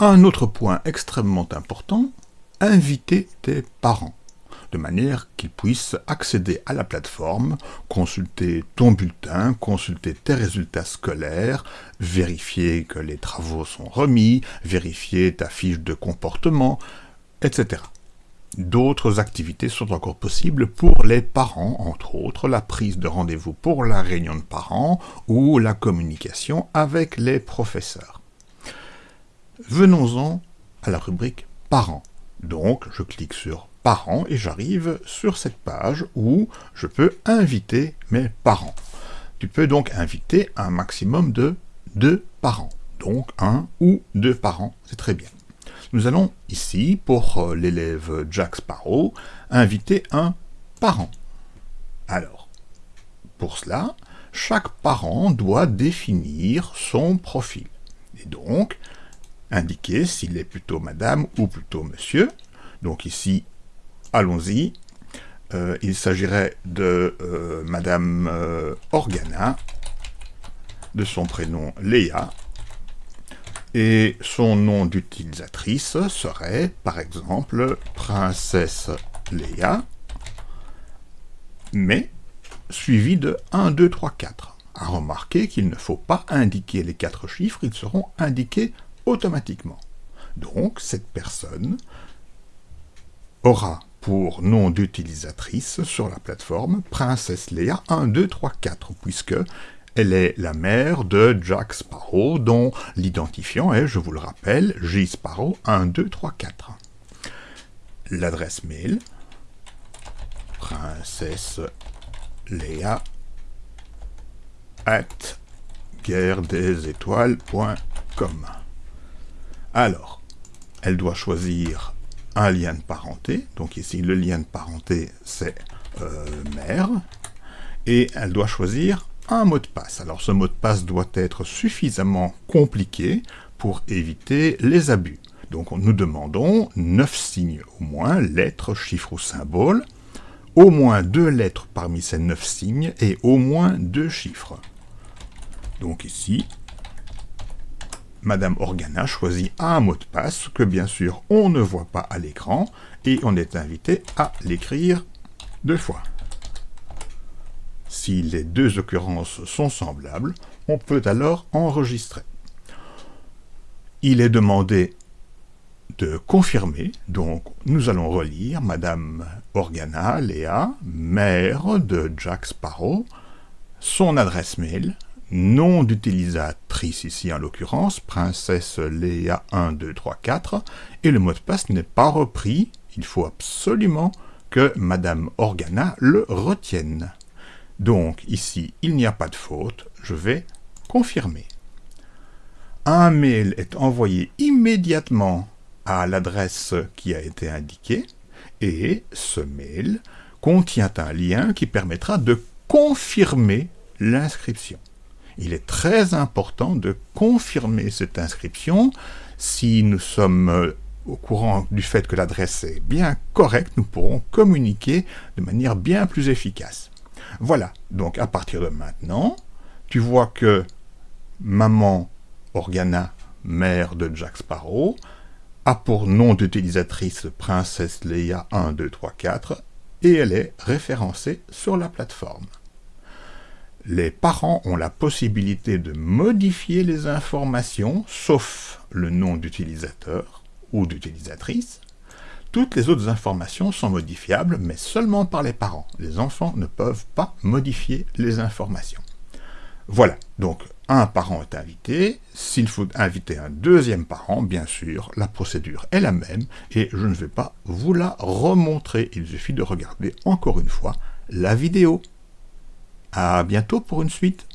Un autre point extrêmement important, inviter tes parents de manière qu'ils puissent accéder à la plateforme, consulter ton bulletin, consulter tes résultats scolaires, vérifier que les travaux sont remis, vérifier ta fiche de comportement, etc. D'autres activités sont encore possibles pour les parents, entre autres la prise de rendez-vous pour la réunion de parents ou la communication avec les professeurs. Venons-en à la rubrique parents. Donc, je clique sur parents et j'arrive sur cette page où je peux inviter mes parents. Tu peux donc inviter un maximum de deux parents. Donc, un ou deux parents, c'est très bien. Nous allons ici, pour euh, l'élève Jack Sparrow, inviter un parent. Alors, pour cela, chaque parent doit définir son profil. Et donc, indiquer s'il est plutôt madame ou plutôt monsieur. Donc ici, allons-y. Euh, il s'agirait de euh, madame Organa, de son prénom Léa, et son nom d'utilisatrice serait, par exemple, princesse Léa, mais suivi de 1, 2, 3, 4. À remarquer qu'il ne faut pas indiquer les quatre chiffres, ils seront indiqués automatiquement. Donc, cette personne aura pour nom d'utilisatrice sur la plateforme Princesse Léa 1, 2, 3, 4, puisque elle est la mère de Jack Sparrow, dont l'identifiant est, je vous le rappelle, J. Sparrow 1, 2, 3, 4. L'adresse mail, princesse Léa at étoiles.com. Alors, elle doit choisir un lien de parenté. Donc ici, le lien de parenté, c'est euh, mère. Et elle doit choisir un mot de passe. Alors ce mot de passe doit être suffisamment compliqué pour éviter les abus. Donc nous demandons 9 signes au moins, lettres, chiffres ou symboles, au moins deux lettres parmi ces 9 signes et au moins deux chiffres. Donc ici, Madame Organa choisit un mot de passe que bien sûr on ne voit pas à l'écran et on est invité à l'écrire deux fois. Si les deux occurrences sont semblables, on peut alors enregistrer. Il est demandé de confirmer, donc nous allons relire Madame Organa Léa, mère de Jack Sparrow, son adresse mail, nom d'utilisatrice ici en l'occurrence, princesse Léa 1, 2, 3, 4, et le mot de passe n'est pas repris, il faut absolument que Madame Organa le retienne. Donc ici, il n'y a pas de faute, je vais confirmer. Un mail est envoyé immédiatement à l'adresse qui a été indiquée, et ce mail contient un lien qui permettra de confirmer l'inscription. Il est très important de confirmer cette inscription. Si nous sommes euh, au courant du fait que l'adresse est bien correcte, nous pourrons communiquer de manière bien plus efficace. Voilà, donc à partir de maintenant, tu vois que maman Organa, mère de Jack Sparrow, a pour nom d'utilisatrice Princesse Leia 1, 2, 3, 4, et elle est référencée sur la plateforme. Les parents ont la possibilité de modifier les informations, sauf le nom d'utilisateur ou d'utilisatrice, toutes les autres informations sont modifiables, mais seulement par les parents. Les enfants ne peuvent pas modifier les informations. Voilà, donc un parent est invité. S'il faut inviter un deuxième parent, bien sûr, la procédure est la même, et je ne vais pas vous la remontrer. Il suffit de regarder encore une fois la vidéo. À bientôt pour une suite.